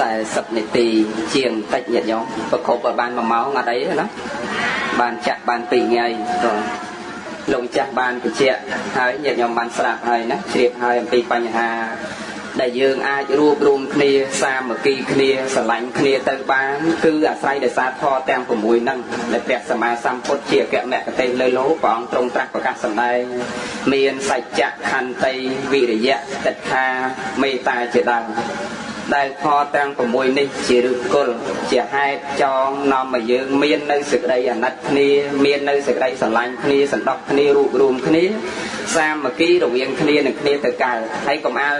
40នាទីជាងតិចញាតិញោមប្រកបឲ្យបាន1ម៉ោងអត់អីទេណាបានចាក់បាន2ថ្ងៃក៏លោកចាស់បានបញ្ជាក់ហើយញាតិញោមបានស្ដាប់ហើយណាជ្រាបហើយអំពីបញ្ហាដែលយើងអាចរួបរวมគ្នាសាមគ្គីគ្នាស្រឡាញ់គ្នាទៅបានគឺអាស្រ័យដោយសារធម៌ទាំង6ហ្នឹងដែលព្រះសម្មាសម្ពុទ្ធជាអគ្គមគ្គទេសលើលោព្រះអង្គទ្រង់ត្រាស់ប្រកាសសម្ដែងមានសច្ចៈខន្តីវិរិយៈទិដ្ឋាមេត្តាជាដើម ដែលធម៌ទាំង6នេះជាឫសគល់ជាហេតុចងនាំឲ្យយើងមាននៅសេចក្តីអាណិតគ្នាមាននៅសេចក្តីស្រឡាញ់គ្នាសន្តោសគ្នារួបរวมគ្នាសាមគ្គីរវាងគ្នានឹងគ្នាទៅកើតហើយកុំអាល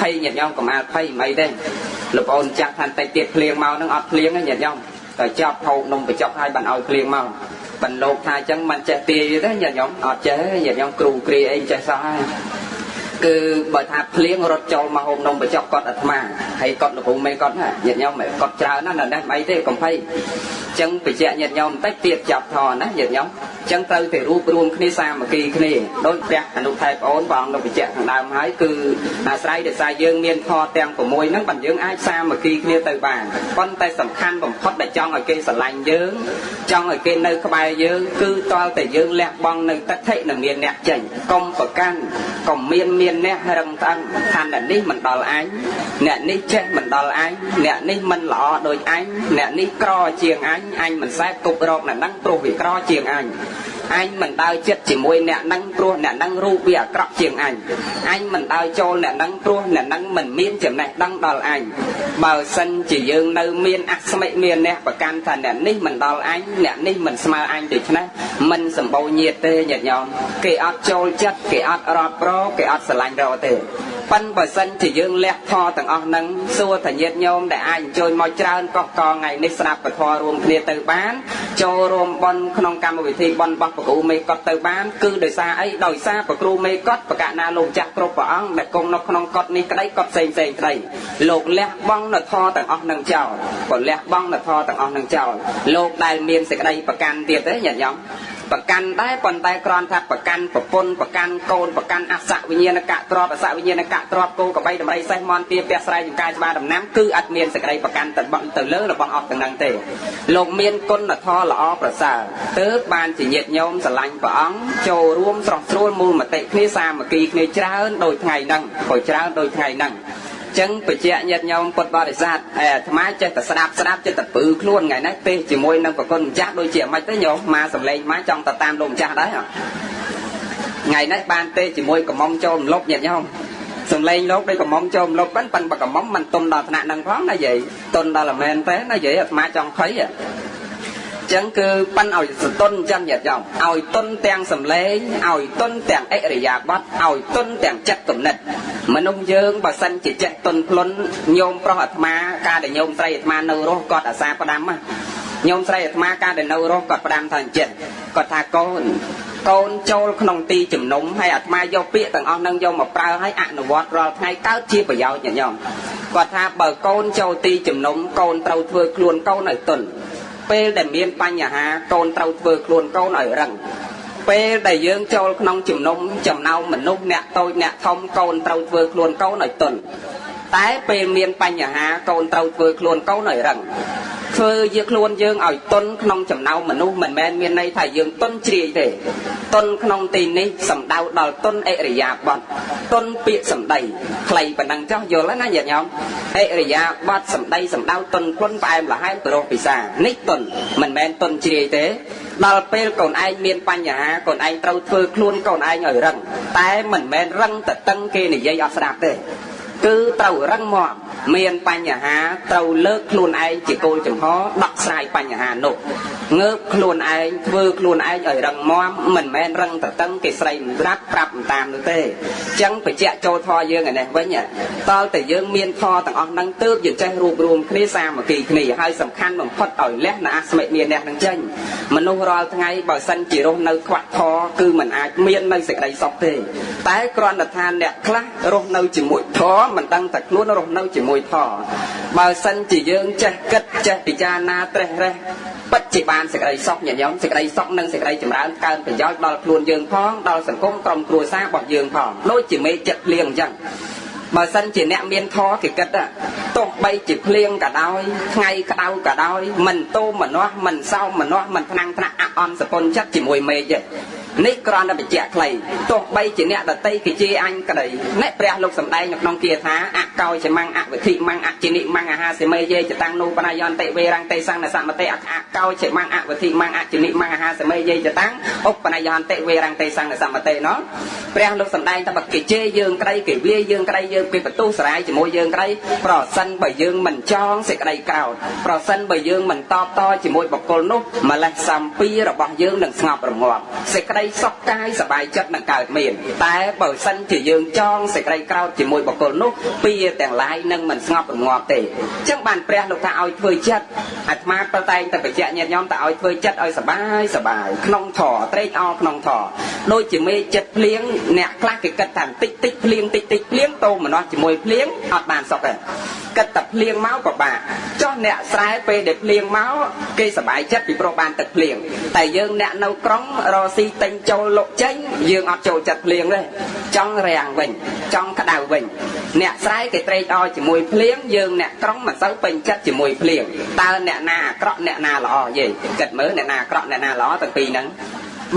ភ័យញាតិញោមកុំអាលភ័យមិនអីទេលោកប្អូនចាស់ថាតិចទៀតភ្លៀងមកនឹងអត់ភ្លៀងទេញាតិញោមតែចាប់ហូបនំបញ្ចុកឲ្យបានឲ្យភ្លៀងមកបណ្លោកថាអញ្ចឹងមិនចេះទាយទេញាតិញោមអត់ចេះញាតិញោមគ្រូគ្រាអីចេះសោះហើយ គឺបើថាភ្លៀងរត់ចូលមកហូបនំបញ្ចុកគាត់អាត្មាហើយគាត់លោកគ្រូមេគាត់ណាញាតិញោមគាត់ច្រើនណាស់នៅនេះមិនអីទេកំភៃ ចឹងបញ្ជាក់ញាតិញោមបន្តិចទៀតចាប់ថណាញាតិញោមចឹងត្រូវតែរួបរวมគ្នាសាមគ្គីគ្នាដោយព្រះអនុថែប្អូនព្រះអង្គលោកបញ្ជាក់ខាងដើមហើយគឺអាស្រ័យដោយសារយើងមានធម៌ទាំង6ហ្នឹងបានយើងអាចសាមគ្គីគ្នាទៅបានប៉ុន្តែសំខាន់បំផុតដែលចង់ឲ្យគេស្រឡាញ់យើងចង់ឲ្យគេនៅក្បែរយើងគឺតលតែយើងលះបង់នៅតថិនឹងមានអ្នកចេញកុំប្រកាន់កុំមានមានអ្នករឹងតឹងថាអ្នកនេះមិនដល់អញអ្នកនេះចេះមិនដល់អញអ្នកនេះមិនល្អដូចអញអ្នកនេះក្រជាងអញអញមិនសែបគប់រកអ្នកហ្នឹងព្រោះវាក្រជាងអញអញមិនដើរចិត្តជាមួយអ្នកហ្នឹងព្រោះអ្នកហ្នឹងរូបវាអាក្រក់ជាងអញអញមិនដើរចូលអ្នកហ្នឹងព្រោះអ្នកហ្នឹងមិនមានចំណេះដឹងដល់អញបើសិនជាយើងនៅមានអស្មិមានអ្នកប្រកាន់ថាអ្នកនេះមិនដល់អញអ្នកនេះមិនស្មើអញដូច្នេះមិនសម្បូរញាតទេញាតិញោមគេអត់ចូលចិត្តគេអត់រត់ប្រគេអត់ស្រឡាញ់រកទេ ប៉ិនបើសិនជាយើងលះធទាំងអស់ហ្នឹងសួរថាញាតញោមដែលអាចអញ្ជើញមកច្រើនកោះកងថ្ងៃនេះស្ដាប់ពធរួមគ្នាទៅបាន ចូលរួមបន់ក្នុងកម្មវិធីបន់របស់ប្រគ្រូមេកត់ទៅបានគឺដោយសារអីដោយសារប្រគ្រូមេកត់បកណាលោកចាស់គ្រប់ព្រះអង្គដែលគង់នៅក្នុងកត់នេះក្តីកត់ផ្សេងផ្សេងក្តីលោកលះបង់នៅធទាំងអស់នឹងចោលក៏លះបង់នៅធទាំងអស់នឹងចោលលោកដែលមានសេចក្តីប្រកាន់ទៀតទេញាតិញោមប្រកាន់ដែរប៉ុន្តែគ្រាន់ថាប្រកាន់ប្រពន្ធប្រកាន់កូនប្រកាន់អសវិញ្ញាណកៈទ្របអសវិញ្ញាណកៈទ្របគោកបីដំរីសេះមន់ទាពះស្រែចំការច្បារដំណាំគឺអត់មានសេចក្តីប្រកាន់ទៅទៅលើរបស់អស់ទាំងនឹងទេលោកមានគុណធម៌ល្អប្រសើរទើបបានជាញាតញោមស្រឡាញ់ព្រះអង្គចូលរួមស្រស់ស្រួលមូលមតិគ្នាសាមគ្គីគ្នាច្រើនដោយថ្ងៃហ្នឹងក៏ច្រើនដោយថ្ងៃហ្នឹងចឹងបច្ចៈញាតញោមពុទ្ធបរិស័ទហើយអាត្មាចេះតែស្ដាប់ស្ដាប់ចេះតែពឺខ្លួនថ្ងៃនេះទេសជាមួយនឹងប្រគុណម្ចាស់ដូចជាមិនទេញោមមកសំឡេងមកចង់ទៅតាមលោកម្ចាស់ដែរថ្ងៃនេះបានទេជាមួយកំមុំចូលរំលប់ញាតញោម សំឡេងលោកដូចកំមុំចូលរំលប់ប៉ិនប៉ិនបើកំមុំមិនទុនដល់ថ្នាក់នឹងផងណាយាយទុនដល់តែមែនទេណាយាយអាត្មាចង់ភ័យចឹងគឺប៉ិនឲ្យសតុនចឹងញាតិញោមឲ្យតុនទាំងសំឡេងឲ្យតុនទាំងអិរិយាបថឲ្យតុនទាំងចិត្តគំនិតមនុស្សយើងបើសិនជាចេះតុនផ្លុនញោមប្រុសអាត្មាការដែលញោមស្រីអាត្មានៅរស់គាត់អាសាផ្ដាំញោមស្រីអាត្មាការដែលនៅរស់គាត់ផ្ដាំថាអញ្ចឹងគាត់ថាកូន កូនចូលក្នុងទីជំនុំហើយអាត្មាយកពាក្យទាំងអស់នឹងយកមកប្រើឲ្យអនុវត្តរាល់ថ្ងៃកើតជាប្រយោជន៍ញាតិញោមគាត់ថាបើកូនចូលទីជំនុំកូនត្រូវធ្វើខ្លួនកូនឲ្យទុនពេលដែលមានបញ្ហាកូនត្រូវធ្វើខ្លួនកូនឲ្យរឹងពេលដែលយើងចូលក្នុងជំនុំចំណោមមនុស្សអ្នកតូចអ្នកធំកូនត្រូវធ្វើខ្លួនកូនឲ្យទន់ តែពេលមានបញ្ហាកូនត្រូវធ្វើខ្លួនកូនឲ្យរឹងធ្វើជាខ្លួនយើងឲ្យតុនក្នុងចំណោមមនុស្សមិនមែនមានន័យថាយើងតុនជ្រាយទេតុនក្នុងទីនេះសំដៅដល់តុនអរិយាបថតុនពាក្យសម្ដីខ្លីប៉ុណ្ណឹងចុះយល់ណាញាតិញោមអរិយាបថសម្ដីសំដៅតុនខ្លួនផ្អែមល្ហែមប្រុសពិសានេះតុនមិនមែនតុនជ្រាយទេដល់ពេលកូនឯងមានបញ្ហាកូនឯងត្រូវធ្វើខ្លួនកូនឯងឲ្យរឹងតែមិនមែនរឹងតតឹងគេនិយាយអត់ស្ដាប់ទេ គឺត្រូវរឹងមាំមានបញ្ហាត្រូវលើកខ្លួនឯងជាគោលចំហដោះស្រាយបញ្ហានោះងើបខ្លួនឯងធ្វើខ្លួនឯងឲ្យរឹងមាំមិនមែនរឹងតតឹងគេស្រីមិនប្រាប់ប្រាប់តាមនោះទេអញ្ចឹងបញ្ជាក់ចូលធរយើងឯនេះវិញតលតែយើងមានធរទាំងអស់ហ្នឹងទើបយើងចេះរួបរวมគ្នាសាមគ្គីគ្នាហើយសំខាន់បំផុតឲ្យលះនៅអស្មិមានអ្នកនឹងចេញមនុស្សរាល់ថ្ងៃបើសិនជារស់នៅខ្វាក់ធរគឺមិនអាចមាននៅសេចក្តីសុខទេតែគ្រាន់តែថាអ្នកខ្លះរស់នៅជាមួយធរមិនដឹងតែខ្លួនរស់នៅជាមួយធរបើសិនជាយើងចេះគិតចេះពិចារណាត្រេះរេះពិតជាបានសេចក្តីសុខញាតិញោមសេចក្តីសុខនិងសេចក្តីចម្រើនកើនប្រយោជន៍ដល់ខ្លួនយើងផងដល់សង្គមក្រុមគ្រួសាររបស់យើងផងដូចជាមេចិត្តភ្លៀងអញ្ចឹងបើសិនជាអ្នកមានធម៌គេគិតទោះបីជាភ្លៀងក៏ដោយថ្ងៃក្តៅក៏ដោយមិនតូមម្នាស់មិនសោមម្នាស់មិនថ្នាំងថ្នាក់អអន់សពុនចិត្តជាមួយមេឃទេ នេះគ្រាន់តែបញ្ជាក់ខ្លីទោះបីជាអ្នកដតីគេជេរអញក្តីអ្នកព្រះលោកសំដែងនៅក្នុងគាថាអកោចមង្អវិធិមង្អចិនិមង្អាហាសិមេយេចតាំងនូបណយន្តិវេរង្តិសង្ឃសមតិអកោចមង្អវិធិមង្អចិនិមង្អាហាសិមេយេចតាំងឧបណយន្តិវេរង្តិសង្ឃសមតិណោះព្រះលោកសំដែងថាបើគេជេរយើងក្តីគេវាយើងក្តីយើងពីបន្ទុះសរាយជាមួយយើងក្តីប្រសិនបើយើងមិនចងសេចក្តីក្រោធប្រសិនបើយើងមិនតបតជាមួយបុគ្គលនោះម្លេះសំពីរបស់យើងនឹងស្ងប់រងាប់សេចក្តីសុខកាយសบายចិត្តនឹងកើតមានតែបើសិនជាយើងចងសេចក្តីក្រោធជាមួយបុគ្គលនោះពីទាំងឡាយនឹងមិនស្ងប់រងាប់ទេអញ្ចឹងបានព្រះលោកថាឲ្យធ្វើចិត្តអាត្មាប្រតែងតែបញ្ជាក់ញាតិញោមតែឲ្យធ្វើចិត្តឲ្យសบายសบายក្នុងធរត្រេកអរក្នុងធរដូចជាមេចិត្តភ្លៀងអ្នកខ្លះគេគិតថាតិចតិចភ្លៀងតិចតិចភ្លៀងតោមនោះជាមួយភ្លៀងអត់បានសុខទេ គិតតែភ្លៀងមកពិបាកចុះអ្នកស្រែពេលដែលភ្លៀងមកគេសប្បាយចិត្តពីព្រោះបានទឹកភ្លៀងតែយើងអ្នកនៅក្រុងរកស៊ីទិញចូលលក់ចេញយើងអត់ចូលចិត្តភ្លៀងទេចង់រាំងវិញចង់ក្តៅវិញអ្នកស្រែគេត្រេកអរជាមួយភ្លៀងយើងអ្នកក្រុងមិនសូវពេញចិត្តជាមួយភ្លៀងតើអ្នកណាអាក្រក់អ្នកណាល្អយេគិតមើលអ្នកណាអាក្រក់អ្នកណាល្អទាំងពីរហ្នឹង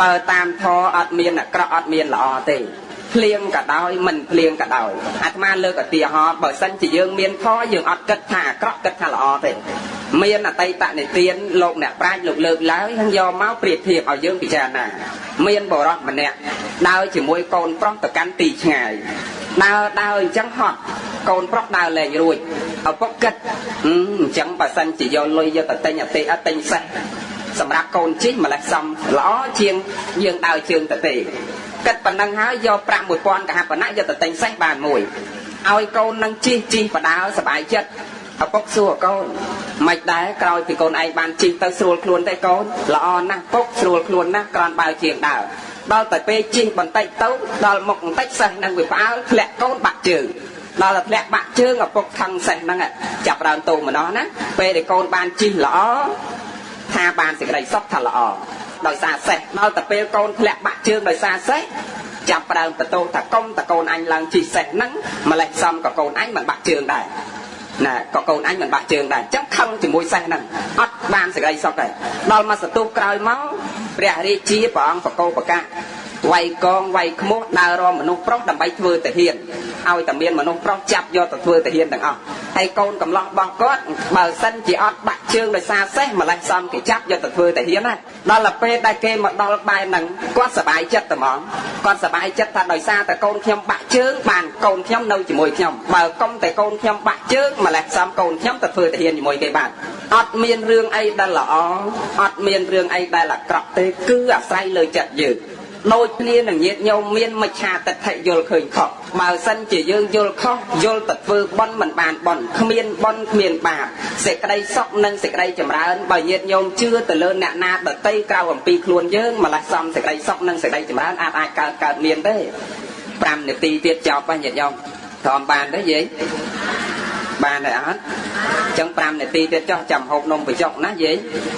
បើតាមធរអត់មានអាក្រក់អត់មានល្អទេ ភ្លៀងក៏ដោយមិនភ្លៀងក៏ដោយអាត្មាលើកឧទាហរណ៍បើសិនជាយើងមានធម៌យើងអត់គិតថាអាក្រក់គិតថាល្អទេមានអតីតនិទានលោកអ្នកប្រាជ្ញលោកលើកឡើងហើយយកមកប្រៀបធៀបឲ្យយើងពិចារណាមានបរិសម្នាក់ដើរជាមួយកូនប្រុសទៅកាន់ទីឆ្ងាយដើរដើរអញ្ចឹងហត់កូនប្រុសដើរលែងរួចឪពុកគិតអញ្ចឹងបើសិនជាយកលុយយកទៅទិញអតិអទិញសេះសម្រាប់កូនជិះម្លេះសំល្អជាងយើងដើរជើងទៅទេ គិតប៉ុណ្ណឹងហើយយកប្រាក់1000កហបណៈយកទៅទិញសេះបានមួយឲ្យកូននឹងជិះជិះបដាលសบายចិត្តឪពុកសួរកូនមិនដែរក្រោយពីកូនឯងបានជិះទៅស្រួលខ្លួនទេកូនល្អណាស់ពុកស្រួលខ្លួនណាស់ក្រាន់បើជាងដើរដល់តែពេលជិះបន្តិចទៅដល់មុខបន្តិចសេះនឹងវាផ្អើលធ្លាក់កូនបាក់ជើងដល់តែធ្លាក់បាក់ជើងឪពុកថឹងសេះហ្នឹងចាប់ដើមតោម្ដងណាពេលដែលកូនបានជិះល្អថាបានសេចក្តីសុខថាល្អ ដោយសារសេះដល់តែពេលកូនធ្លាក់បាក់ជើងដោយសារសេះចាប់ផ្ដើមបន្ទោថាកុំតកូនអញឡើងជិះសេះហ្នឹងម្លេះសំក៏កូនអញមិនបាក់ជើងដែរណាក៏កូនអញមិនបាក់ជើងដែរអញ្ចឹងខឹងជាមួយសេះហ្នឹងអត់បានសេចក្តីសុខទេដល់មកសតុះក្រោយមកព្រះរាជាព្រះអង្គបកោបកាវាយកងវាយខ្មោះដើររមមនុស្សប្រុសដើម្បីធ្វើទាហាន ឲ្យតែមានមនុស្សប្រុសចាប់យកទៅធ្វើទាហានទាំងអស់ហើយកូនកំឡោះរបស់គាត់បើសិនជាអត់បាក់ជើងដោយសារសេះម្លេះសំគេចាប់យកទៅធ្វើទាហានណាដល់ទៅពេលដែលគេមកដល់បែរហ្នឹងគាត់សប្បាយចិត្តតែហ្មងគាត់សប្បាយចិត្តថាដោយសារតែកូនខ្ញុំបាក់ជើងបានកូនខ្ញុំនៅជាមួយខ្ញុំបើកុំតែកូនខ្ញុំបាក់ជើងម្លេះសំកូនខ្ញុំទៅធ្វើទាហានជាមួយគេបានអត់មានរឿងអីដែលល្អអត់មានរឿងអីដែលអាក្រក់ទេគឺអាស្រ័យលើចិត្តយើង ដូចគ្នានឹងញាតញោមមានមច្ឆាទិដ្ឋិយល់ឃើញខុសបើសិនជាយើងយល់ខុសយល់ទៅធ្វើបន់មិនបានបន់គ្មានបន់គ្មានបាបសេចក្តីសុខនិងសេចក្តីចម្រើនបើញាតញោមជឿទៅលើអ្នកណាដតីក្រៅអំពីខ្លួនយើងម្លេះសំសេចក្តីសុខនិងសេចក្តីចម្រើនអាចអាចកើតកើតមានទេ5នាទីទៀតចប់ហើយញាតញោមធំបានទេយាយ បានដែរអត់អញ្ចឹង5នាទីទៀតចុះចាំហូបនំបញ្ចុកណាយាយ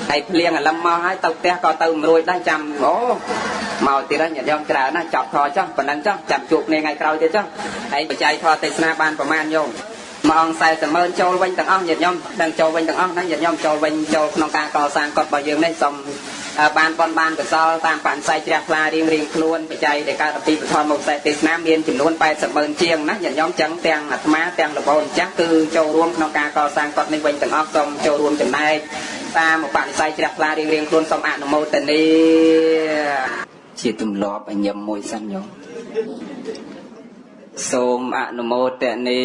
ហើយភ្លៀងអាលឹមមកហើយទៅផ្ទះក៏ទៅមិនរួចដែរចាំអូមកទៀតហើយញាតិញោមច្រើនណាចប់ធរចុះប៉ុណ្ណឹងចុះចាំជួបគ្នាថ្ងៃក្រោយទៀតចុះហើយបច្ច័យធរទេសនាបានប្រមាណញោម មកអង្គ40ម៉ឺនចូលវិញទាំងអស់ញាតិញោមដឹងចូលវិញទាំងអស់ណាញាតិញោមចូលវិញចូលក្នុងការកសាងកត់របស់យើងនេះសូមបានបនបានកសលតាមបញ្ញាជ្រះថ្លារៀងរៀងខ្លួនបច្ច័យដែលកើតពីពធមមុខសេទេសនាមានចំនួន80ម៉ឺនជាងណាញាតិញោមចឹងទាំងអាត្មាទាំងលបោម្ចាស់គឺចូលរួមក្នុងការកសាងកត់នេះវិញទាំងអស់សូមចូលរួមចំណែកតាមបញ្ញាជ្រះថ្លារៀងរៀងខ្លួនសូមអនុមោទនាជាទម្លាប់អញញឹមមួយសិនញោម សូមអនុមោទនា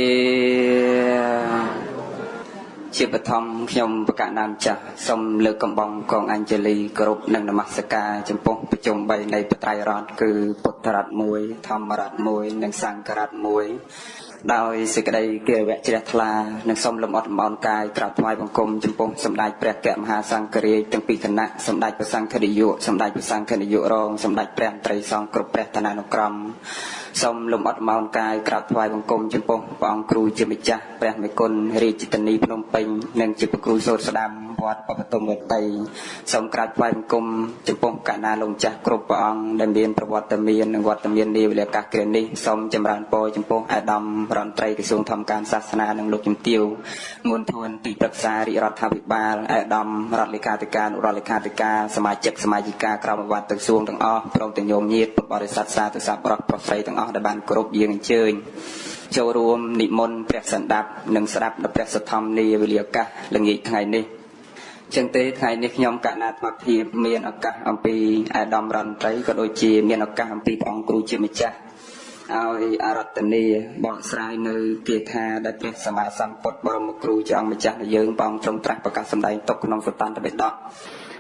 ជាបឋមខ្ញុំបកណាមចាស់សូមលើកកំបងកងអញ្ជលីគោរពនិងនមស្ការចំពោះប្រជុំ3នៃបត្រៃរតគឺពុទ្ធរត1ធម្មរត1និងសង្ឃរត1 ដោយសេចក្តីគិរវៈជ្រះថ្លានិងសូមលំអត់លំអរកាយក្រាបថ្វាយបង្គំចំពោះសម្ដេចព្រះកមហាសង្ឃរាជទាំងពីរគណៈសម្ដេចព្រះសង្ឃនាយកសម្ដេចព្រះសង្ឃនាយករងសម្ដេចព្រះត្រីសង្ឃគ្រប់ព្រះឋានានុក្រមសូមលំអត់មោនកាយក្រាបថ្វាយបង្គំចំពោះព្រះអង្គគ្រូជាម្ចាស់ព្រះមេគុណរាជធានីភ្នំពេញនិងជាព្រះគ្រូសូត្រស្ដាំ វត្តបបតុមវតីសូមក្រាបថ្វាយបង្គំចំពោះកណ្ណាលោកម្ចាស់គ្រប់ព្រះអង្គដែលមានប្រវត្តិមាននិងវត្តមាននាវេលាកាសគ្រានេះសូមចម្រើនពរចំពោះអាដាមរដ្ឋមន្ត្រីក្រសួងធម្មការសាសនានិងលោកជំទាវងួនធួនទីប្រឹក្សារាជរដ្ឋាភិបាលអាដាមរដ្ឋលេខាធិការរដ្ឋលេខាធិការសមាជិកសមាជិកាក្រមវត្តក្រសួងទាំងអស់ព្រមទាំងញោមញាតពុទ្ធបរិស័ទសាធុសាប្រុសប្រុសស្រីទាំងអស់ដែលបានគោរពយើងអញ្ជើញចូលរួមនិមន្តព្រះសន្តាប់និងស្ដាប់នៅព្រះសទ្ធំនាវេលាឱកាសល្ងាចថ្ងៃនេះ ចឹងទេថ្ងៃនេះខ្ញុំកណាត់មកភាពមានឱកាសអំពីអាដាមរន្ត្រីក៏ដូចជាមានឱកាសអំពីព្រះអង្គគ្រូជាម្ចាស់ឲ្យអរតនីបកស្រាយនៅគាថាដែលព្រះសម្មាសម្ពុទ្ធបរមគ្រូជាអង្គម្ចាស់ដែលយើងបងទ្រង់ត្រាស់ប្រកាសសម្ដែងទុកក្នុងសតន្តបិដក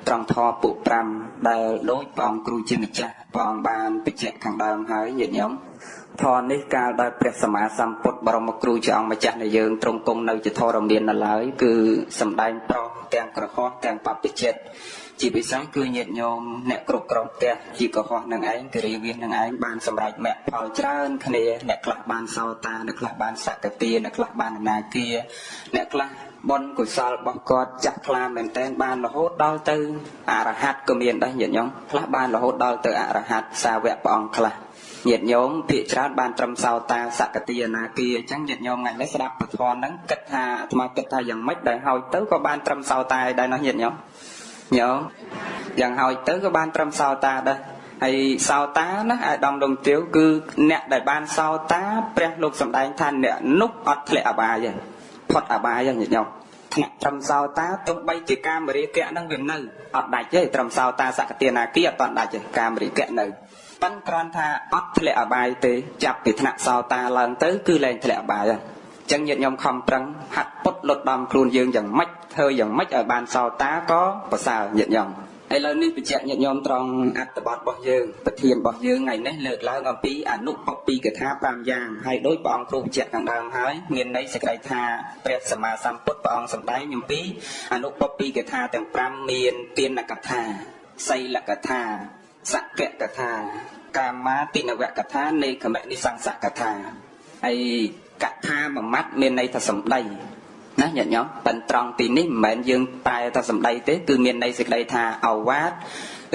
ត្រង់ធម៌ពួក5ដែលដូចព្រះអង្គគ្រូជាម្ចាស់ព្រះអង្គបានបញ្ជាក់ខាងដើមហើយញាតិញោម ធម៌នេះកាលដោយព្រះសម្មាសម្ពុទ្ធបរមគ្រូជាអង្គម្ចាស់នៃយើងទ្រង់គង់នៅជាធរមាននៅឡើយគឺសម្ដែងប្រោសទាំងក្រហោះទាំងបព្វជិតជាពិសេសគឺញាតិញោមអ្នកគ្រប់គ្រងផ្ទះជាកុហកនឹងឯងគិរិយានឹងឯងបានសម្រេចមគ្គផលច្រើនគ្នាអ្នកខ្លះបានសោតាអ្នកខ្លះបានសកតាអ្នកខ្លះបានអនាគាអ្នកខ្លះបុណ្យកុសលរបស់គាត់ចាស់ខ្លាមែនតែនបានរហូតដល់ទៅអរហត្តក៏មានដែរញាតិញោមខ្លះបានរហូតដល់ទៅអរហត្តសាវកព្រះអង្គខ្លះ ញាតិញោមភាកច្រើនបានត្រឹមសោតាសកតិអនាគាអញ្ចឹងញាតិញោមថ្ងៃនេះស្ដាប់ពធហ្នឹងគិតថាអាត្មាគិតថាយ៉ាងម៉េចដែលហើយទៅក៏បានត្រឹមសោតាដែរណាញាតិញោមញោមយ៉ាងហើយទៅក៏បានត្រឹមសោតាដែរហើយសោតាណាអាដាមលំទាវគឺអ្នកដែលបានសោតាព្រះលោកសម្ដែងថាអ្នកនោះអត់ធ្លាក់អបាយទេផុតអបាយទេញាតិញោមថ្នាក់ត្រឹមសោតាទោះបីជាកាមរាគៈនឹងវានៅអត់ដាច់ទេត្រឹមសោតាសកតានាគីអត់តាន់ដាច់ទេកាមរាគៈនៅ ប៉ិនគ្រាន់ថាអត់ធ្លាក់អបាយទេចាប់ពីថ្នាក់សោតាឡើងទៅគឺលែងធ្លាក់អបាយហើយចឹងញាតិញោមខំប្រឹងហាត់ពុតលុតដំខ្លួនយើងយ៉ាងម៉េចធ្វើយ៉ាងម៉េចឲ្យបានសោតាក៏ប្រសើរញាតិញោមឥឡូវនេះបញ្ជាក់ញាតិញោមត្រង់អត្ថបទរបស់យើងប្រធានរបស់យើងថ្ងៃនេះលើកឡើងអំពីអនុបពីកថា5យ៉ាងហើយដោយព្រះអង្គគ្រូបញ្ជាក់ខាងដើមហើយមានន័យសេចក្តីថាព្រះសម្មាសម្ពុទ្ធព្រះអង្គសម្ដែងអំពីអនុបពីកថាទាំង5មានទានកថាសីលកថា សកកថាកាមាទិនវកថានៃខមនិសង្សកថាហើយកថាមួយម៉ាត់មានន័យថាសម្ដី ណាញាតិញោមប៉ិនត្រង់ទីនេះមិនមែនយើងតែតែសម្ដីទេគឺមានន័យសេចក្តីថាអវាទ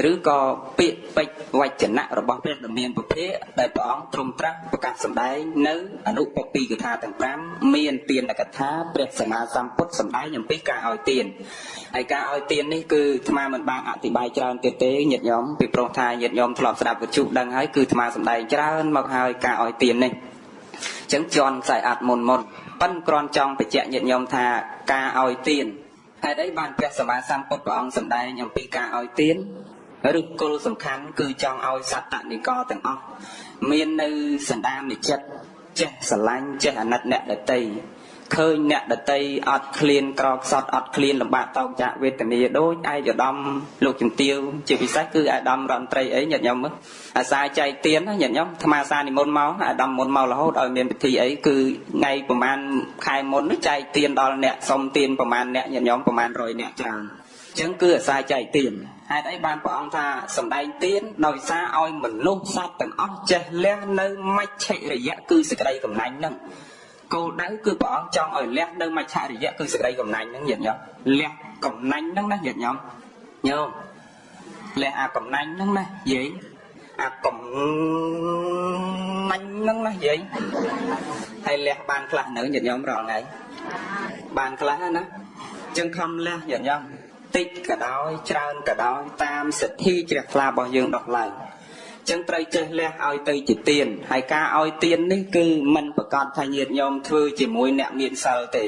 ឬក៏ពាក្យពេចវចនៈរបស់ព្រះដ៏មានពុទ្ធៈដែលព្រះអង្គទ្រង់ត្រាស់ប្រកាសសម្ដែងនៅអនុបពីកថាទាំង5មានទានកថាព្រះសម្មាសម្ពុទ្ធសម្ដែងអំពីការឲ្យទានហើយការឲ្យទាននេះគឺអាត្មាមិនបានអធិប្បាយច្រើនទៀតទេញាតិញោមពីព្រោះថាញាតិញោមធ្លាប់ស្ដាប់វិទ្យុដឹងហើយគឺអាត្មាសម្ដែងច្រើនមកហើយការឲ្យទាននេះអញ្ចឹងជន់ខ្សែអាត់មុនមុន ប៉ិនគ្រាន់ចង់បញ្ជាក់ញាតិញោមថាការឲ្យទានហេតុអីបានព្រះសម្មាសម្ពុទ្ធព្រះអង្គសម្ដែងអំពីការឲ្យទានឬគោលសំខាន់គឺចង់ឲ្យសត្វតនិកទាំងអស់មាននៅសន្តាននិចិត្តចេះស្រឡាញ់ចេះអាណិតអ្នកដតី ឃើញអ្នកដតីអត់ឃ្លានក្រខ្សត់អត់ឃ្លានលំបាកតោកចាក់វេទនាដូចឯកឧត្តមលោកជំទាវជាពិសេសគឺឯកឧត្តមរតត្រីអីញាតិញោមមើលអាសាចែកទៀនញាតិញោមអាត្មាសានិមន្តមកឯកឧត្តមមុនមករហូតឲ្យមានពិធីអីគឺថ្ងៃប្រហែលខែមុននេះចែកទៀនដល់អ្នកសុំទៀនប្រហែលអ្នកញាតិញោមប្រហែល100អ្នកច្រើនអញ្ចឹងគឺអាសាចែកទៀនហេតុអីបានព្រះអង្គថាសំដែងទៀនដោយសារឲ្យមនុស្សសត្វទាំងអស់ចេះលះនៅមច្ឆរិយៈគឺសេចក្តីកំណាញ់ហ្នឹង គោលដៅគឺព្រះអង្គចង់ឲ្យលះនៅមច្ឆរិយៈគឺសេចក្តីកំណាញ់ហ្នឹងញាតិញោមលះកំណាញ់ហ្នឹងណាញាតិញោមញោមលះអាកំណាញ់ហ្នឹងណាយាយអាកំណាញ់ហ្នឹងណាយាយហើយលះបានខ្លះនៅញាតិញោមរាល់ថ្ងៃបានខ្លះណាចឹងខំលះញាតិញោមតិចក៏ដោយច្រើនក៏ដោយតាមសទ្ធាជ្រះថ្លារបស់យើងដោះឡើង ចឹងត្រូវចេះលះឲ្យទៅជាទៀនហើយការឲ្យទៀននេះគឺមិនប្រកាសថាញាតញោមធ្វើជាមួយអ្នកមានសិលទេ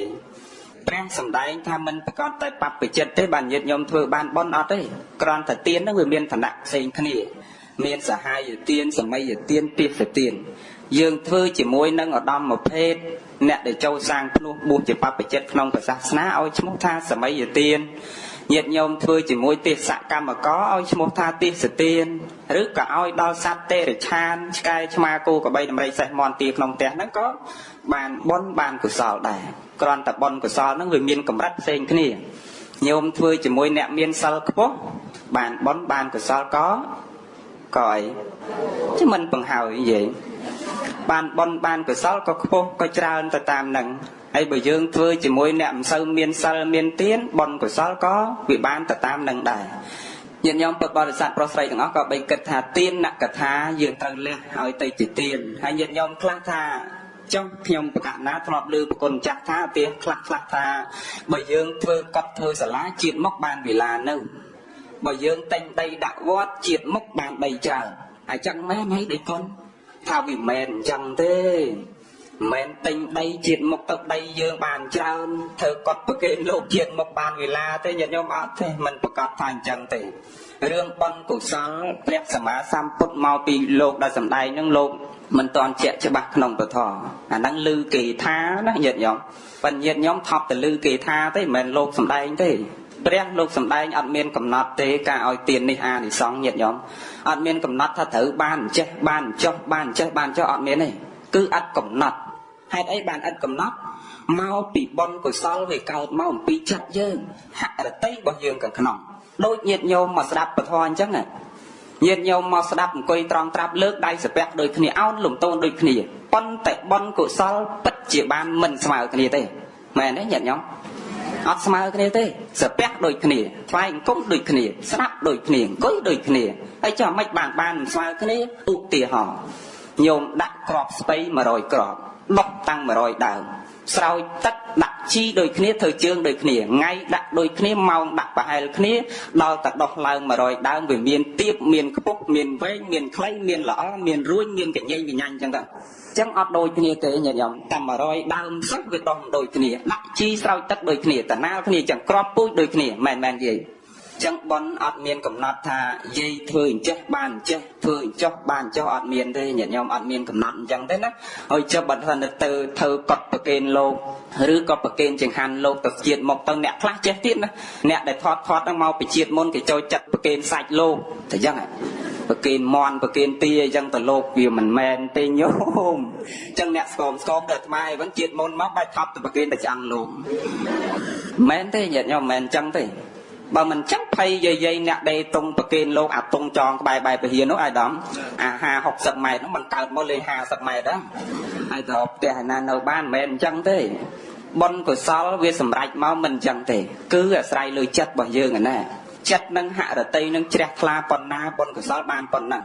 ព្រះសំដែងថាមិនប្រកាសតែបព្វជិតទេបានញាតញោមធ្វើបានបន់អត់ទេគ្រាន់តែទៀននឹងវាមានឋានៈផ្សេងគ្នាមានសហាយទានសម័យទានទាសទានយើងធ្វើជាមួយនឹងឧត្តមភេទអ្នកដែលចូលសាងភ្នោះបួសជាបព្វជិតក្នុងសាសនាឲ្យឈ្មោះថាសម័យទាន ញាតិញោមធ្វើជាមួយទេសកម្មករឲ្យឈ្មោះថាទេសទានឬក៏ឲ្យដល់សត្វទេរឆានឆ្កែឆ្មាគោក្របីដំរីសេះមន់ទាក្នុងផ្ទះហ្នឹងក៏បានបុណ្យបានកុសលដែរគ្រាន់តែបុណ្យកុសលហ្នឹងវាមានកម្រិតផ្សេងគ្នាញោមធ្វើជាមួយអ្នកមានសិលខ្ពស់បានបុណ្យបានកុសលក៏ក៏អី chứ មិនបង្ហើយនិយាយបានបនបានកុសលក៏ខ្ពស់ក៏ច្រើនទៅតាមនឹង ហើយបើយើងធ្វើជាមួយអ្នកមិនសូវមានសិលមានទានបនកុសលក៏វាបានទៅតាមនឹងដែរញាតិញោមពុទ្ធបរិស័ទប្រុសស្រីទាំងអស់ក៏បីគិតថាទានណកថាយើងត្រូវលះឲ្យទៅជាទានហើយញាតិញោមខ្លះថាចុះខ្ញុំប្រកាសណាធ្លាប់លើប្រគុណចាស់ថាទានខ្លះខ្លះថាបើយើងធ្វើកត់ធ្វើសាលាជាតិមកបានវេលានៅបើយើងតែងដីដាក់វត្តជាតិមុខបានដីច្រើនអញ្ចឹងមែនហើយដេកុនថាវាមិនមែនអញ្ចឹងទេ មិនទិញដីជាតិមុខទៅដីយើងបានច្រើនធ្វើកត់ប្រគេនលោកជាតិមុខបានវេលាទេញាតិញោមអត់ទេមិនប្រកាសថាអញ្ចឹងទេរឿងបន់កុសលព្រះសម្មាសម្ពុទ្ធមកពីលោកដែលសម្ដែងនឹងលោកមិនតន់ជាក់ច្បាស់ក្នុងពធអាហ្នឹងឮគេថាណាញាតិញោមបញ្ញត្តិញោមថប់ទៅឮគេថាទេមិនមែនលោកសម្ដែងទេព្រះលោកសំដែងអត់មានកំណត់ទេការឲ្យទាននេះអានិសង្ឃញាតិញោមអត់មានកំណត់ថាត្រូវបានចេះបានចុះបានចេះបានចុះអត់មានទេគឺអត់កំណត់ ហេតុអីបានឥតកំណត់មកពីបុណ្យកុសលវាកើតមកអំពីចិត្តយើងហរតីរបស់យើងខាងក្នុងដូចញាតញោមមកស្ដាប់ពធអញ្ចឹងញាតញោមមកស្ដាប់អង្គុយត្រង់ត្រាប់លើកដៃសាពះដូចគ្នាអោនលំទោនដូចគ្នាប៉ុន្តែបុណ្យកុសលពិតជាបានមិនស្មើគ្នាទេមែនទេញាតញោមអត់ស្មើគ្នាទេសាពះដូចគ្នាថ្វាយអង្គមដូចគ្នាស្ដាប់ដូចគ្នាអង្គុយដូចគ្នាហើយចុះមិនបានបានមិនស្មើគ្នាឧទាហរណ៍ញោមដាក់ក្របស្ពៃ100ក្រប ដុះតាំង100ដើមស្រោចទឹកដាក់ជីដូចគ្នាធ្វើជើងដូចគ្នាថ្ងៃដាក់ដូចគ្នាម៉ោងដាក់ប្រហែលគ្នាដល់តែដោះឡើង100ដើមវាមានទៀបមានខ្ពស់មានវែងមានខ្លីមានល្អមានរួញមានកញ្ញែងកញ្ញាញ់ចឹងទៅចឹងអត់ដូចគ្នាទេញាតិញោមតែ100ដើមសោះវាដោះដូចគ្នាដាក់ជីស្រោចទឹកដូចគ្នាតណាលគ្នាចឹងក្របពូជដូចគ្នាមែនមែនយាយ ចឹងប៉ុនអត់មានកំណត់ថាយាយធ្វើអញ្ចេះបានអញ្ចេះធ្វើអញ្ចោះបានអញ្ចោះអត់មានទេញាតិញោមអត់មានកំណត់អញ្ចឹងទេណាហើយចុះបើថាទៅធ្វើកត់ប្រគេនលោកឬក៏ប្រគេនចង្ហាន់លោកទៅជាតិមកទៅអ្នកខ្លះចេះទៀតណាអ្នកដែលថតថតហ្នឹងមកពីជាតិមុនគេចូលចិត្តប្រគេនសាច់លោកតែចឹងប្រគេនមន់ប្រគេនទាអញ្ចឹងទៅលោកវាមិនមែនទេញោមអញ្ចឹងអ្នកស្គមស្គមទៅថ្មឯងវិញជាតិមុនមកបាច់ថប់ទៅប្រគេនតែឆ្អឹងលោកមែនទេញាតិញោមមិនមែនអញ្ចឹងទេ បើមិនចឹងភ័យយាយអ្នកដេតុងប្រគេនលោកអាតុងចងក្បែរបែបពហិននោះអាដាមអា50 60ម៉ែត្រនោះมันកើតមកលេង50ម៉ែត្រហ្នឹងហើយទៅផ្ទះឯណានៅបានមិនមែនអញ្ចឹងទេបុណ្យកុសលវាសម្រេចមកមិនអញ្ចឹងទេ គឺអាស្រ័យលើចិត្តរបស់យើងណាចិត្តនឹងហរតីនឹងជ្រះថ្លាប៉ុណ្ណាបុណ្យកុសលបានប៉ុណ្ណឹង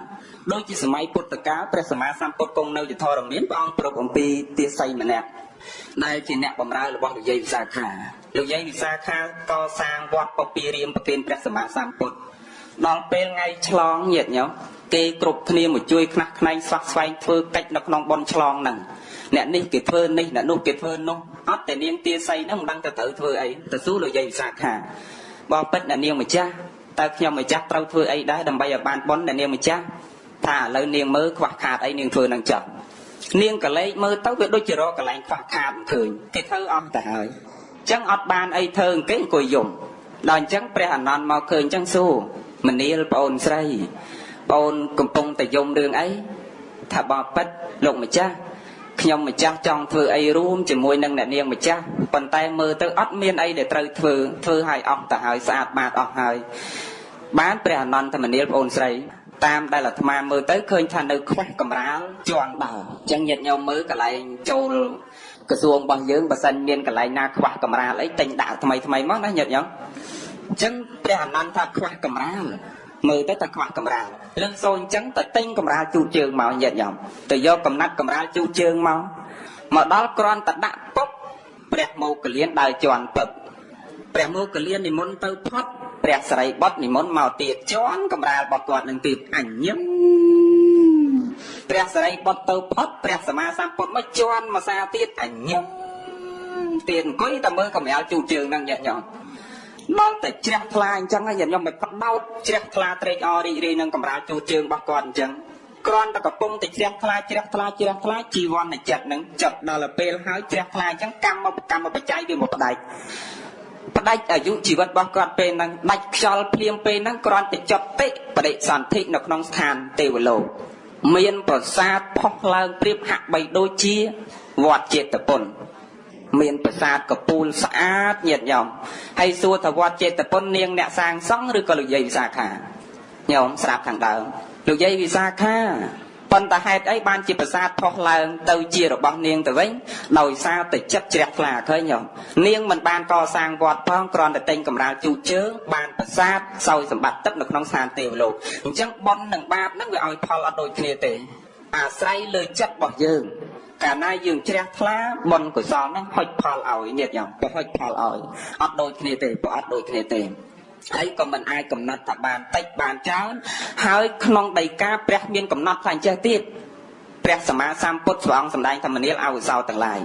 ដូចជាសម័យពុទ្ធកាលព្រះសម្មាសម្ពុទ្ធគង់នៅជាធរមានព្រះអង្គប្រពអំពីទាស័យម្នាក់ ដែលជាអ្នកបម្រើរបស់លោកយាយវិសាខាលោកយាយវិសាខាកសាងវត្តពពីរៀមប្រគេនព្រះសម្មាសម្ពុទ្ធដល់ពេលថ្ងៃឆ្លងញាតិញោមគេគ្រប់គ្នាមកជួយខ្នះខ្នែងស្វាក់ស្វែងធ្វើកិច្ចនៅក្នុងបនឆ្លងហ្នឹងអ្នកនេះគេធ្វើនេះអ្នកនោះគេធ្វើនោះអត់តែនាងទាស័យហ្នឹងមិនដឹងទៅត្រូវធ្វើអីទៅសួរលោកយាយវិសាខាបបិទ្ធអ្នកនាងម្ចាស់តើខ្ញុំម្ចាស់ត្រូវធ្វើអីដែរដើម្បីឲ្យបានបនអ្នកនាងម្ចាស់ថាឥឡូវនាងមើលខ្វះខាតអីនាងធ្វើនឹងចាស់ នាងកលេចមើលទៅវាដូចជារកកន្លែងខ្វះខាតឃើញគេធ្វើអស់ទៅហើយអញ្ចឹងអត់បានអីធ្វើអង្គអង្គុយយំដល់អញ្ចឹងព្រះអនន្តមកឃើញអញ្ចឹងសួរមនាលប្អូនស្រីប្អូនកំពុងតែយំរឿងអីថាបបិទ្ធលោកម្ចាស់ខ្ញុំម្ចាស់ចង់ធ្វើអីរួមជាមួយនឹងអ្នកនាងម្ចាស់ប៉ុន្តែមើលទៅអត់មានអីដែលត្រូវធ្វើធ្វើឲ្យអស់ទៅហើយស្អាតបាតអស់ហើយបានព្រះអនន្តមនាលប្អូនស្រី តាមដែលអាត្មាមើលទៅឃើញថានៅខ្វះកម្រាលជាន់ដើរអញ្ចឹងញាតិញោមមើលកន្លែងចូលក្រសួងរបស់យើងបើសិនមានកន្លែងណាខ្វះកម្រាលអីតែងដាក់ថ្មីថ្មីមកណាញាតិញោមអញ្ចឹងព្រះអនន្តថាខ្វះកម្រាលមើលទៅតែខ្វះកម្រាលលឹងសូនអញ្ចឹងទៅទិញកម្រាលជូតជើងមកញាតិញោមទៅយកកំណាត់កម្រាលជូតជើងមកមកដល់គ្រាន់តែដាក់ពុកព្រះមោគលានដើរជន់ពឹកព្រះមោគលាននិមន្តទៅផុត ព្រះសរិបុត្រនិមន្តមកទៀតជន់កំរាលរបស់គាត់នឹងទៀតអញ្ញឹមព្រះសរិបុត្រទៅផុតព្រះសម្មាសម្ពុទ្ធមកជន់មកសាទៀតអញ្ញឹមទៀតអង្គុយតែមើលកំរាលជូតជើងនឹងញាក់ញោមមកតែជ្រះថ្លាអញ្ចឹងញាតិញោមមិនផ្ដោតជ្រះថ្លាត្រេកអររីករាយនឹងកំរាលជូតជើងរបស់គាត់អញ្ចឹងគ្រាន់តែកំពុងតែជ្រះថ្លាជ្រះថ្លាជ្រះថ្លាជីវ័ននៃចិត្តនឹងចិត្តដល់ពេលហើយជ្រះថ្លាអញ្ចឹងកម្មកម្មបច្ច័យវាមកផ្ដាច់ ផ្ដាច់អាយុជីវិតរបស់គាត់ពេលហ្នឹងដាច់ខ្យល់ភ្លៀងពេលហ្នឹងគ្រាន់តែចត់តិបដិសន្ធិនៅក្នុងស្ថានទេវលោកមានប្រាសាទផុសឡើងព្រៀបហាក់បីដូចជាវត្តចេតពុនមានប្រាសាទកពូលស្អាតញាតញោមហើយសួរថាវត្តចេតពុននាងអ្នកសាងសង់ឬក៏លោកយាយវិសាខាញោមស្រាប់ខាងដើមលោកយាយវិសាខា ប៉ុន្តែហេតុអីបានជាប្រាសាទផុសឡើងទៅជារបស់នាងទៅវិញដោយសារតែចិត្តជ្រះថ្លាឃើញទេនាងមិនបានកសាងវត្តផងគ្រាន់តែតែងកំរាលជូតជើងបានប្រាសាទសោយសម្បត្តិទឹកនៅក្នុងស្ថានទេវលោកអញ្ចឹងបុណ្យនិងបាបហ្នឹងវាឲ្យផលអត់ដូចគ្នាទេអាស្រ័យលើចិត្តរបស់យើងកាលណាយើងជ្រះថ្លាបុណ្យកុសលហ្នឹងហុចផលឲ្យនេះយ៉ាងក៏ហុចផលឲ្យអត់ដូចគ្នាទេព្រោះអត់ដូចគ្នាទេ ហើយក៏មិនអាចកំណត់ថាបានតិចបានច្រើនហើយក្នុងដីកាព្រះមានកំណត់ថាអញ្ចេះទៀតព្រះសម្មាសម្ពុទ្ធព្រះអង្គសម្ដែងថាមនាលអវសោទាំងឡាយ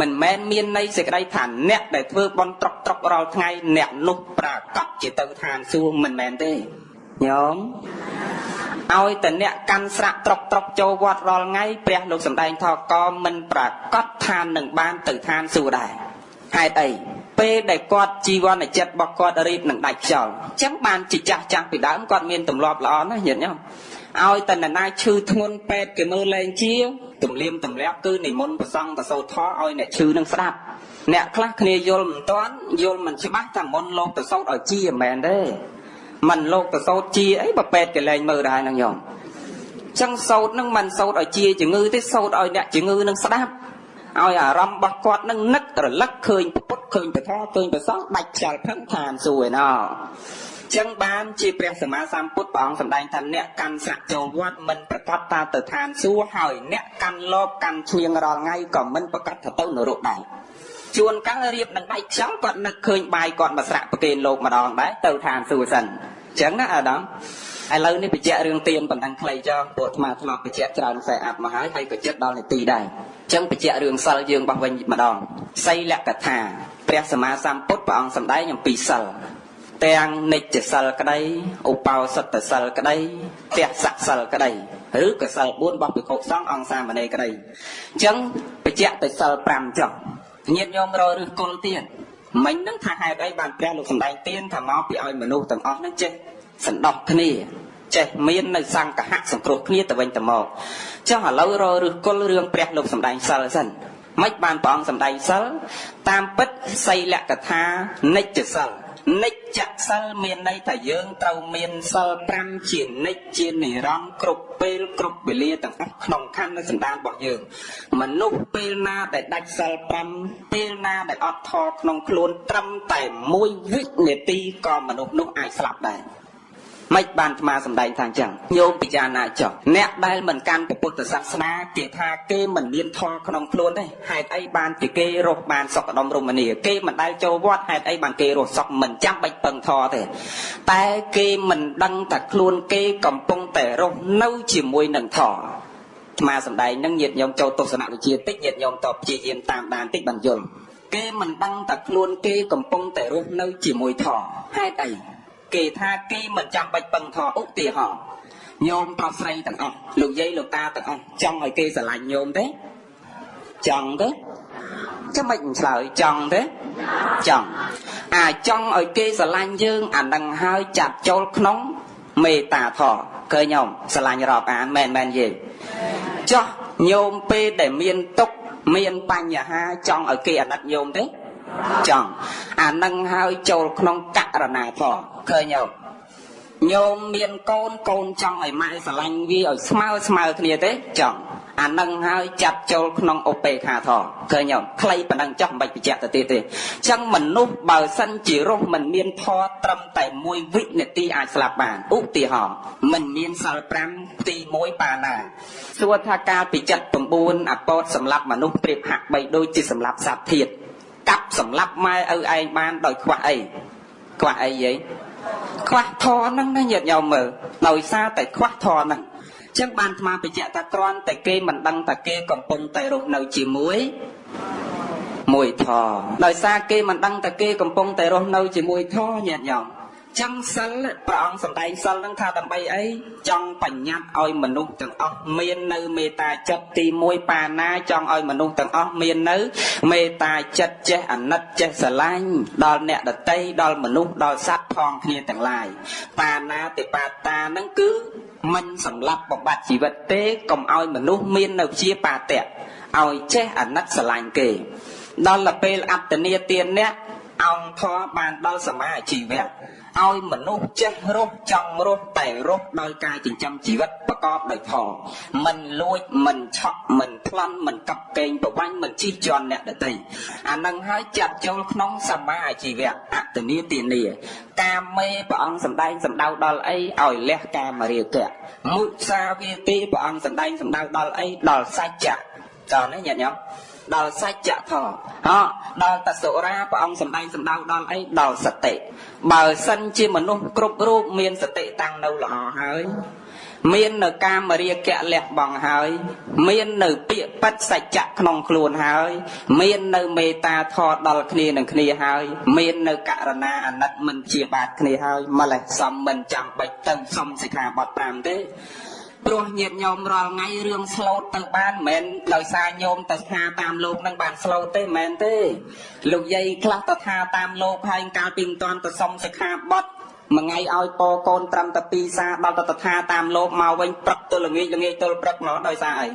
មិនមែនមានន័យសេចក្តីថាអ្នកដែលធ្វើបន់ត្រកត្រករាល់ថ្ងៃអ្នកនោះប្រកាសជាទៅឋានសួគ៌មិនមែនទេញោមឲ្យតែអ្នកកាន់ស្រាក់ត្រកត្រកចូលវត្តរាល់ថ្ងៃព្រះលោកសម្ដែងថាក៏មិនប្រកាសថានឹងបានទៅឋានសួគ៌ដែរហេតុអី ពេលដែលគាត់ជីវ័នចិត្តរបស់គាត់រៀបនឹងដាច់ខ្យល់អញ្ចឹងបានជាចាស់ចាស់ពីដើមគាត់មានទម្លាប់ល្អណាស់ញាតិញោមឲ្យតែនរណាឈឺធ្ងន់ពេទ្យគេមើលលែងជាទំលៀមទម្លាប់គឺនិមន្តប្រសង់ទៅសូត្រធម៌ឲ្យអ្នកឈឺនឹងស្ដាប់អ្នកខ្លះគ្នាយល់មិនទាន់យល់មិនច្បាស់តែមុនលោកទៅសូត្រឲ្យជាមិនមែនទេមិនលោកទៅសូត្រជាអីបើពេទ្យគេលែងមើលដែរនឹងញោមចឹងសូត្រនឹងមិនសូត្រឲ្យជាជំងឺទេសូត្រឲ្យអ្នកជំងឺនឹងស្ដាប់ឲ្យអារម្មណ៍របស់គាត់នឹងនឹករលឹកឃើញពុទ្ធ ឃើញពធឃើញប្រសងដាច់ខ្យល់ផឹងឋានសួគ៌ឯណោចឹងបានជាព្រះសម្មាសម្ពុទ្ធព្រះអង្គសម្ដែងថាអ្នកកាន់ស័កចូលវត្តមិនប្រកាសថាទៅឋានសួគ៌ហើយអ្នកកាន់លបកាន់ឈៀងរាល់ថ្ងៃក៏មិនប្រកាសថាទៅនរកដែរជួនកាលរៀបនឹងដៃខ្យល់គាត់នឹកឃើញបាយគាត់មកស្រាក់ប្រគេនលោកម្ដងដែរទៅឋានសួគ៌សិនចឹងណាអាដាមឥឡូវនេះបញ្ជាក់រឿងទៀនបណ្ដឹងខ្លីចងពួកអាត្មាធ្លាប់បញ្ជាក់ច្រើនខ្សែអាប់មកហើយហើយក៏ចិត្តដល់នីតិដែរអញ្ចឹងបញ្ជាក់រឿងសិលយើងបោះវិញម្ដងសីលកថា ព្រះសម្មាសម្ពុទ្ធព្រះអង្គសម្ដែងអំពីសិលទាំងនិច្ចសិលក្តីឧបោសថសិលក្តីទះស័កសិលក្តីឬក៏សិល4របស់ភិក្ខុសង្ឃអង្គសាមណេរក្តីអញ្ចឹងបញ្ជាក់ទៅសិល5ចុះញាតិញោមរកឫសគល់ទៀតមិញនឹងថាហេតុអីបានព្រះលោកសម្ដែងទៀនថាមកពីឲ្យមនុស្សទាំងអស់នឹងចេះសន្តោសគ្នាចេះមាននៅសង្កហៈសង្គ្រោះគ្នាទៅវិញទៅមកចុះឥឡូវររឹសគល់រឿងព្រះលោកសម្ដែងសិលសិន មិនបានព្រះអង្គសម្ដែងសិលតាមពិតសីលកថានិច្ចសិលនិច្ចសិលមានន័យថាយើងត្រូវមានសិល5ជានិច្ចជានិរន្តរ៍គ្រប់ពេលគ្រប់វេលាទាំងអស់ក្នុងខណ្ឌនៃសន្តានរបស់យើង មនុស្សពេលណាដែលដាច់សិល5ពេលណាដែលអត់ថតក្នុងខ្លួនត្រឹមតែ1វិនាទីក៏មនុស្សនោះអាចស្លាប់ដែរ មិនបានអាត្មាសម្ដែងថាអញ្ចឹងញោមពិចារណាចុះអ្នកដែលមិនកាន់ពុទ្ធសាសនាគេថាគេមិនមានធម៌ក្នុងខ្លួនទេហេតុអីបានជាគេរស់បានសុខដុមរមនាគេមិនដែលចូលវត្តហេតុអីបានគេរស់សុខមិនចាំបាច់ពឹងធម៌ទេតែគេមិនដឹងតែខ្លួនគេកំពុងតែរស់នៅជាមួយនឹងធម៌អាត្មាសម្ដែងនឹងញាតញោមចូលទស្សនវិជ្ជាតិចញាតញោមតបព្យាយាមតាមដានតិចបានយល់គេមិនដឹងតែខ្លួនគេកំពុងតែរស់នៅជាមួយធម៌ហេតុអី គេថាគេមិនចាំបាច់ពឹងធរឧទាហរណ៍ញោមប្រុសស្រីទាំងអស់លោកយាយលោកតាទាំងអស់ចង់ឲ្យគេស្រឡាញ់ញោមទេចង់ទេចាំមិនឆ្លើយចង់ទេចង់អាចង់ឲ្យគេស្រឡាញ់យើងអានឹងហើយចាត់ចូលក្នុងមេត្តាធម៌ឃើញញោមស្រឡាញ់រាប់អានមែនមែនយេចោះញោមពេលដែលមានទុកមានបញ្ហាចង់ឲ្យគេអាណិតញោមទេ ចង់អានឹងហើយចូលក្នុងករណាធម៌ឃើញអត់ញោមមានកូនកូនចង់ឲ្យម៉ែស្រឡាញ់វាឲ្យស្មើស្មើគ្នាទេចង់អានឹងហើយចាត់ចូលក្នុងឧបេខាធរឃើញអត់ខ្លីប៉ុណ្ណឹងចោះមិនបាច់បញ្ជាក់ទៅទៀតទេចឹងមនុស្សបើសិនជារស់មិនមានធរត្រឹមតែមួយវិនាទីអាចស្លាប់បានឧទាហរណ៍មិនមានសិល5ទី1បាណាសួរថាកាលពី79អពតសម្រាប់មនុស្សប្រៀបហាក់បីដូចជាសម្រាប់សត្វធាត កាប់សម្លាប់ម៉ែឪឯងបានដោយខ្វះអីខ្វះអីយាយខ្វះធរហ្នឹងណាញាតិញោមមើលដោយសារតែខ្វះធរហ្នឹងចឹងបានអាត្មាបញ្ជាក់ថាគ្រាន់តែគេមិនដឹងថាគេកំពុងតែរស់នៅជាមួយមួយធរដោយសារគេមិនដឹងថាគេកំពុងតែរស់នៅជាមួយធរញាតិញោម ចឹងសិលព្រះអង្គសម្ដែងសិលនឹងថាដើម្បីអីចង់បញ្ញត្តិឲ្យមនុស្សទាំងអស់មាននៅមេត្តាចិត្តទី1បាណាចង់ឲ្យមនុស្សទាំងអស់មាននៅមេត្តាចិត្តចេះអាណិតចេះស្រឡាញ់ដល់អ្នកដតីដល់មនុស្សដល់សត្វផងគ្នាទាំងឡាយបាណាតិបាតានឹងគឺមិនសម្លាប់បំបត្តិជីវិតទេកុំឲ្យមនុស្សមាននៅជាបាតៈឲ្យចេះអាណិតស្រឡាញ់គេដល់ទៅពេលអត្តនីទានអ្នកអង្គធម៌បានដល់សមាជីវៈ ឲ្យមនុស្សចេះរស់ចង់រស់តែរស់ដោយការចិញ្ចឹមជីវិតប្រកបដោយផលមិនលួចមិនឆក់មិនប្លន់មិនកັບកេងប្រវាញ់មិនជិះជាន់អ្នកដទៃអានឹងហើយចាត់ចូលក្នុងសមាជីវៈអតនីទានាកាមេព្រះអង្គសម្ដែងសម្ដៅដល់អីឲ្យលះកាមរាគៈមុសាវាទីព្រះអង្គសម្ដែងសម្ដៅដល់អីដល់សច្ចៈតើនេះញាតិញោម ដល់សច្ចធម៌ហ៎ដល់តសុរាព្រះអង្គសម្ដែងសម្ដៅដល់អីដល់សតិបើសិនជាមនុស្សគ្រប់រូបមានសតិតាំងនៅល្អហើយមាននៅកាមរាគៈលះបង់ហើយ មាននៅពាក្យប៉ិតសច្ចៈក្នុងខ្លួនហើយ មាននៅមេត្តាធម៌ដល់គ្នានឹងគ្នាហើយ មាននៅករណាអាណិតមិនជាបាតគ្នាហើយម្លេះសំមិនចាំបាច់ទៅសំសិក្ខាបទ5ទេ ព្រោះញាតញោមរាល់ថ្ងៃរឿងស្លូតទៅបានមិនមែនដោយសារញោមទៅថាតាមលោកនឹងបានស្លូតទេមិនមែនទេលោកយាយខ្លះទៅថាតាមលោកហើយកាលពីមិនតាន់ទៅសុំសិក្ខាបទមួយថ្ងៃឲ្យពរកូនត្រឹមតែ2សារដល់ទៅថាតាមលោកមកវិញព្រឹកទៅល្ងាចល្ងាចទល់ព្រឹកមកដោយសារអី